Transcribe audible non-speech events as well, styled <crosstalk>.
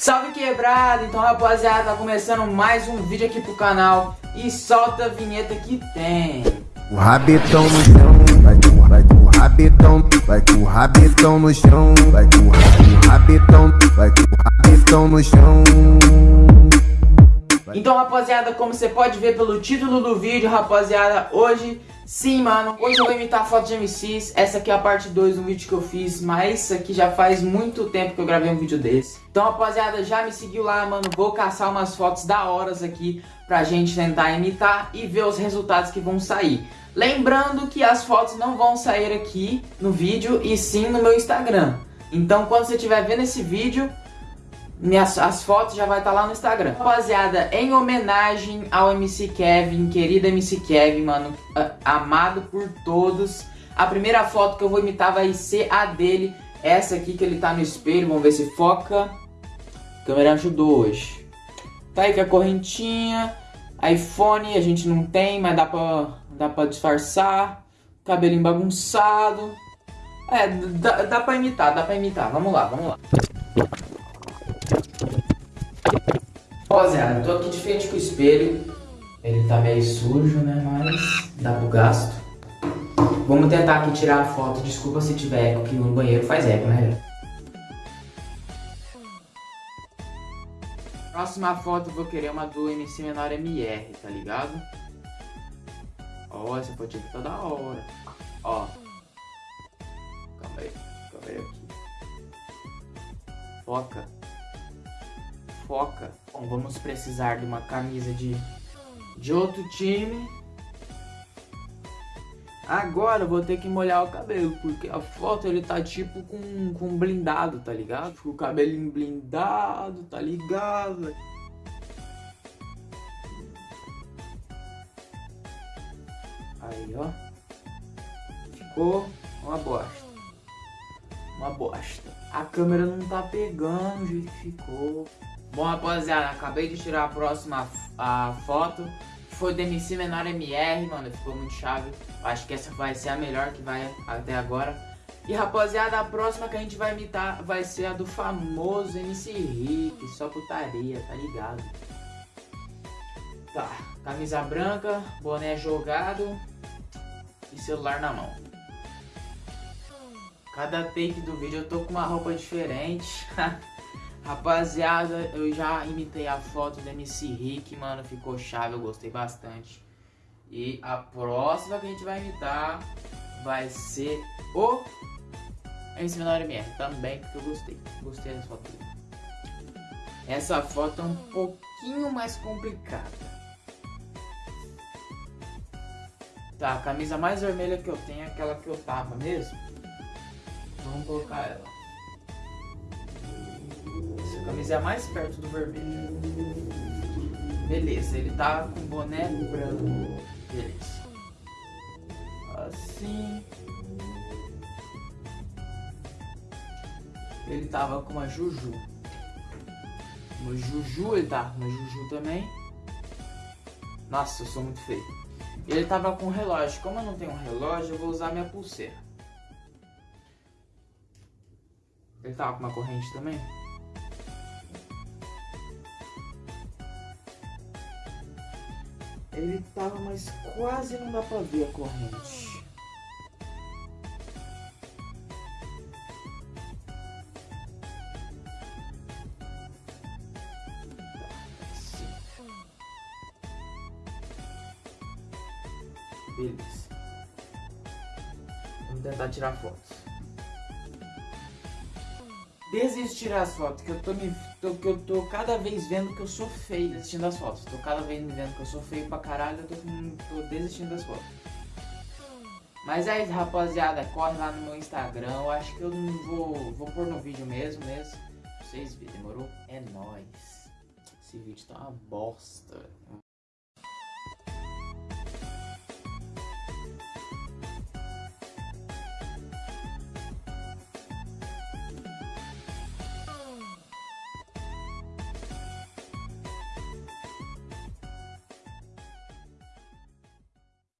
Salve quebrado! Então rapaziada, tá começando mais um vídeo aqui pro canal E solta a vinheta que tem O rabetão no chão, vai com, vai com o rabetão Vai com o rabetão no chão, vai com o rabetão Vai com o rabetão no chão Então rapaziada, como você pode ver pelo título do vídeo, rapaziada Hoje Sim, mano, hoje eu vou imitar foto de MCs Essa aqui é a parte 2 do vídeo que eu fiz Mas isso aqui já faz muito tempo que eu gravei um vídeo desse. Então, rapaziada, já me seguiu lá, mano. Vou caçar umas fotos da horas aqui Pra gente tentar imitar e ver os resultados que vão sair. Lembrando que as fotos não vão sair aqui no vídeo E sim no meu Instagram. Então, quando você estiver vendo esse vídeo minhas, as fotos já vai estar tá lá no Instagram. Rapaziada, em homenagem ao MC Kevin, querido MC Kevin, mano, amado por todos. A primeira foto que eu vou imitar vai ser a dele, essa aqui que ele tá no espelho, vamos ver se foca. A câmera ajudou hoje. Tá aí com a correntinha, iPhone a gente não tem, mas dá pra, dá pra disfarçar. Cabelinho bagunçado. É, dá, dá pra imitar, dá pra imitar. Vamos lá, vamos lá. Rapaziada, tô aqui de frente com o espelho. Ele tá meio sujo, né? Mas dá pro gasto. Vamos tentar aqui tirar a foto. Desculpa se tiver eco, que no banheiro faz eco, né? Próxima foto eu vou querer uma do MC Menor MR, tá ligado? Ó, essa aqui tá da hora. Ó. Calma aí, calma aí aqui. Foca foca. Bom, vamos precisar de uma camisa de, de outro time. Agora eu vou ter que molhar o cabelo, porque a foto ele tá tipo com, com blindado, tá ligado? Com o cabelinho blindado, tá ligado? Aí, ó. Ficou uma bosta. Uma bosta. A câmera não tá pegando que ficou. Bom, rapaziada, acabei de tirar a próxima a foto. Foi do MC Menor MR, mano, ficou muito chave. Acho que essa vai ser a melhor que vai até agora. E, rapaziada, a próxima que a gente vai imitar vai ser a do famoso MC Rick, só putaria, tá ligado? Tá, camisa branca, boné jogado e celular na mão. Cada take do vídeo eu tô com uma roupa diferente. <laughs> Rapaziada, eu já imitei a foto do MC Rick, mano, ficou chave, eu gostei bastante. E a próxima que a gente vai imitar vai ser o MC Menor MR, também, porque eu gostei. Gostei dessa foto. Essa foto é um pouquinho mais complicada. Tá, a camisa mais vermelha que eu tenho é aquela que eu tava mesmo. Vamos colocar ela camisa é a mais perto do vermelho. Beleza, ele tá com boné branco. Beleza. Assim. Ele tava com uma Juju. Uma Juju ele tá uma Juju também. Nossa, eu sou muito feio. Ele tava com um relógio. Como eu não tenho um relógio, eu vou usar minha pulseira. Ele tava com uma corrente também? Ele tava, mas quase não dá pra ver a corrente. Beleza. Vamos tentar tirar fotos desistir as fotos, que eu tô me. Tô, eu tô cada vez vendo que eu sou feio desistindo das fotos. Tô cada vez vendo que eu sou feio pra caralho, eu tô, tô desistindo das fotos. Mas é isso, rapaziada. Corre lá no meu Instagram. Eu acho que eu não vou. Vou pôr no vídeo mesmo, mesmo. Pra vocês verem, demorou? É nóis. Esse vídeo tá uma bosta.